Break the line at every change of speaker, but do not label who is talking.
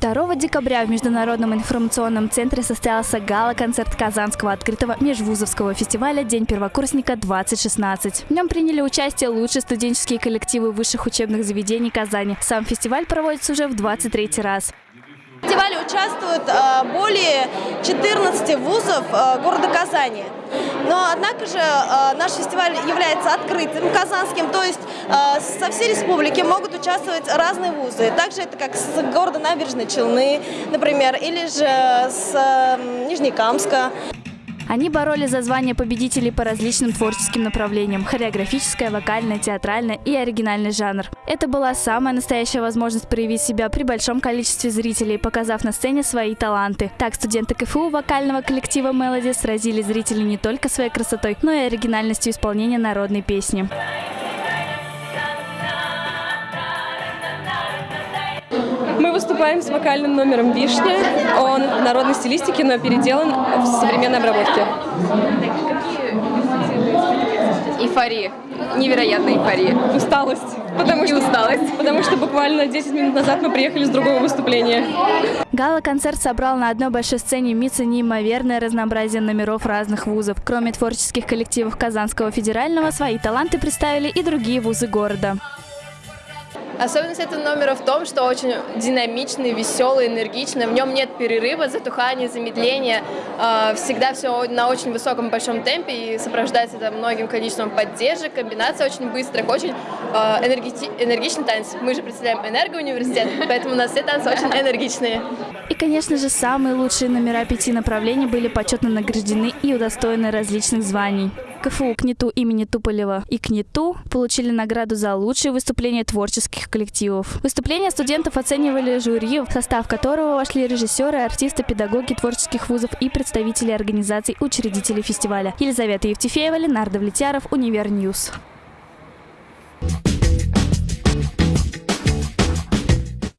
2 декабря в Международном информационном центре состоялся гала-концерт Казанского открытого межвузовского фестиваля «День первокурсника-2016». В нем приняли участие лучшие студенческие коллективы высших учебных заведений Казани. Сам фестиваль проводится уже в 23 раз.
В фестивале участвуют э, более 14 вузов э, города Казани. Но, однако же, э, наш фестиваль является открытым, казанским, то есть со всей республики могут участвовать разные вузы. Также это как с города Набережной Челны, например, или же с Нижнекамска.
Они боролись за звание победителей по различным творческим направлениям – хореографическое, вокальное, театральное и оригинальный жанр. Это была самая настоящая возможность проявить себя при большом количестве зрителей, показав на сцене свои таланты. Так студенты КФУ вокального коллектива «Мелоди» сразили зрителей не только своей красотой, но и оригинальностью исполнения народной песни.
Мы выступаем с вокальным номером «Вишня». Он в народной стилистике, но переделан в современной обработке.
Эйфория. Невероятная эйфория.
Усталость. Потому
и
что,
усталость.
Потому что буквально 10 минут назад мы приехали с другого выступления.
Гала-концерт собрал на одной большой сцене МИЦа неимоверное разнообразие номеров разных вузов. Кроме творческих коллективов Казанского федерального, свои таланты представили и другие вузы города.
Особенность этого номера в том, что очень динамичный, веселый, энергичный. В нем нет перерыва, затухания, замедления. А, всегда все на очень высоком большом темпе и сопровождается это многим количеством поддержек, комбинация очень быстрых, очень а, энергичный танец. Мы же представляем энергоуниверситет, поэтому у нас все танцы очень энергичные.
И, конечно же, самые лучшие номера пяти направлений были почетно награждены и удостоены различных званий. КФУ КНИТУ имени Туполева и КНИТУ получили награду за лучшее выступление творческих коллективов. Выступления студентов оценивали жюри, в состав которого вошли режиссеры, артисты, педагоги творческих вузов и представители организаций, учредителей фестиваля. Елизавета Евтефеева, Ленардо Влетяров, Универньюз.